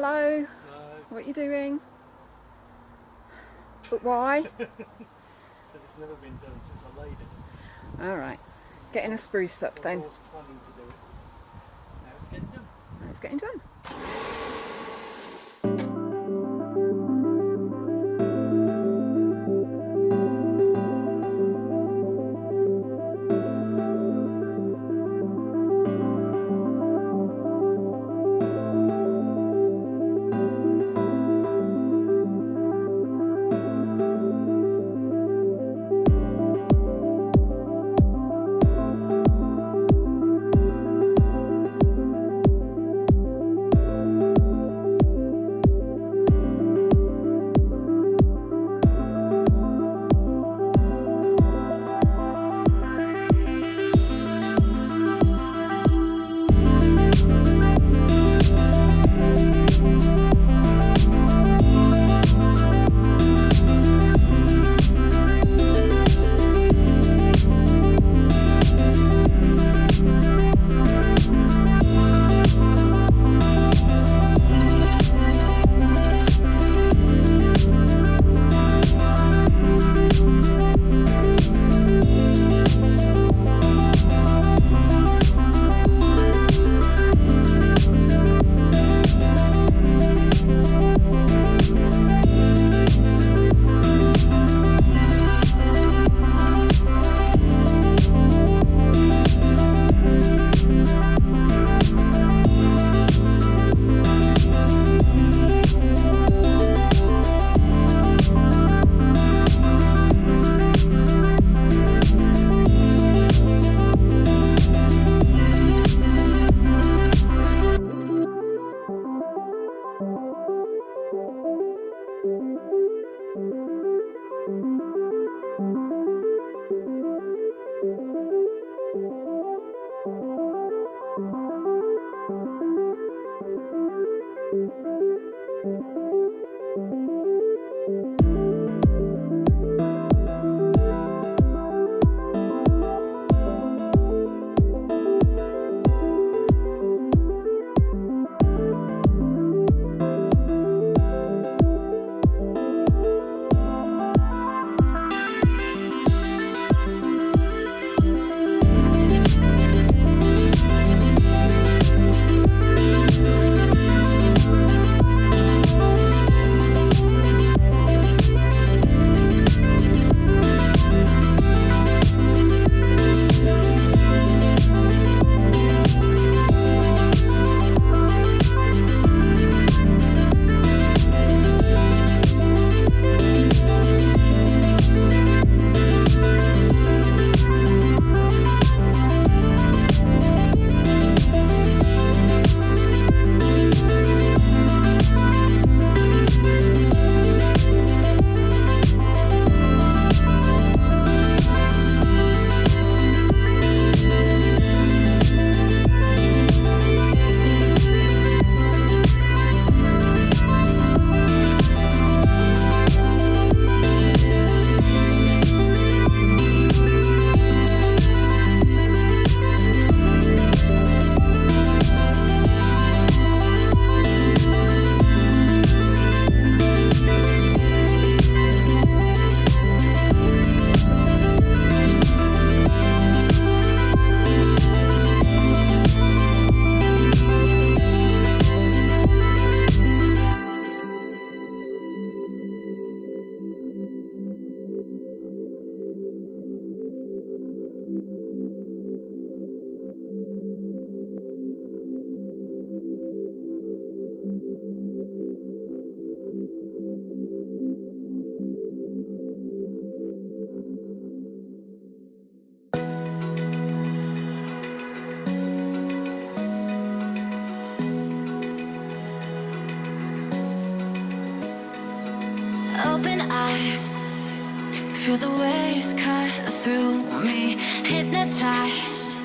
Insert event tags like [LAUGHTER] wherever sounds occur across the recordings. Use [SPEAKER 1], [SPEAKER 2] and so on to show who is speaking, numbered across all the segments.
[SPEAKER 1] Hello.
[SPEAKER 2] No,
[SPEAKER 1] What are you doing? But why? [LAUGHS]
[SPEAKER 2] because it's never been done since I laid it.
[SPEAKER 1] All right. Getting a spruce up
[SPEAKER 2] I was
[SPEAKER 1] then.
[SPEAKER 2] planning to do it. Now it's getting done.
[SPEAKER 1] It's getting done.
[SPEAKER 3] Open feel the waves cut through me. Hypnotized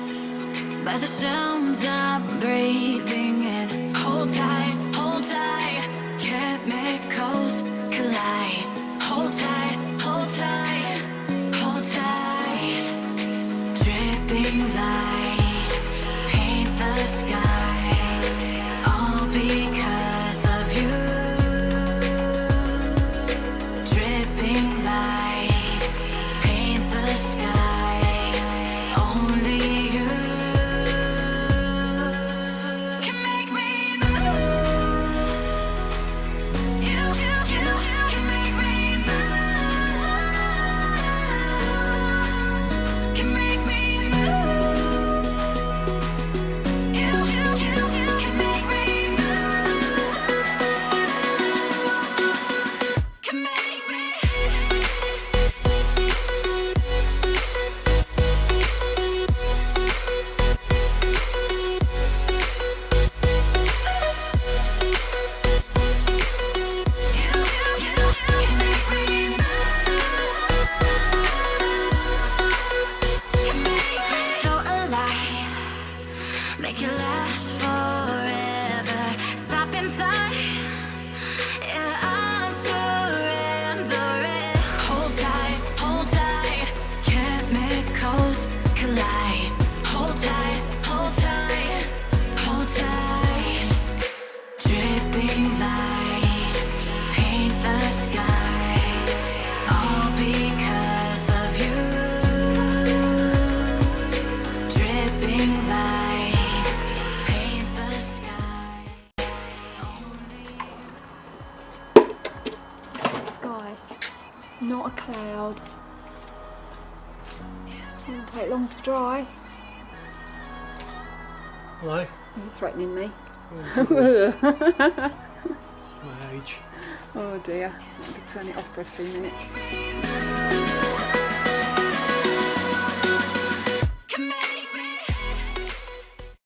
[SPEAKER 3] by the sounds I'm breathing in. Hold tight, not a cloud. It won't take
[SPEAKER 1] long to dry.
[SPEAKER 2] Hello?
[SPEAKER 1] You're threatening me.
[SPEAKER 2] Oh, [LAUGHS] my age.
[SPEAKER 1] Oh dear. Turn it off for a few minutes.